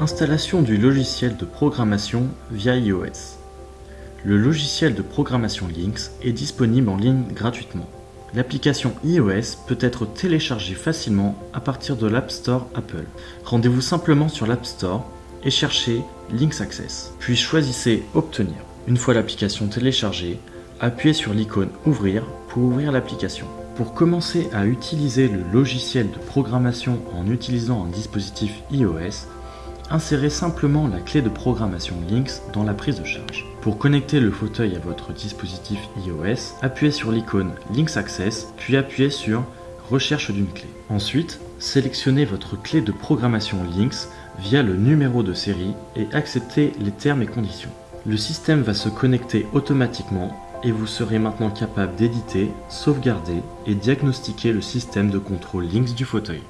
Installation du logiciel de programmation via iOS. Le logiciel de programmation Lynx est disponible en ligne gratuitement. L'application iOS peut être téléchargée facilement à partir de l'App Store Apple. Rendez-vous simplement sur l'App Store et cherchez Lynx Access, puis choisissez Obtenir. Une fois l'application téléchargée, appuyez sur l'icône Ouvrir pour ouvrir l'application. Pour commencer à utiliser le logiciel de programmation en utilisant un dispositif iOS, insérez simplement la clé de programmation Lynx dans la prise de charge. Pour connecter le fauteuil à votre dispositif iOS, appuyez sur l'icône Lynx Access, puis appuyez sur Recherche d'une clé. Ensuite, sélectionnez votre clé de programmation Lynx via le numéro de série et acceptez les termes et conditions. Le système va se connecter automatiquement et vous serez maintenant capable d'éditer, sauvegarder et diagnostiquer le système de contrôle Lynx du fauteuil.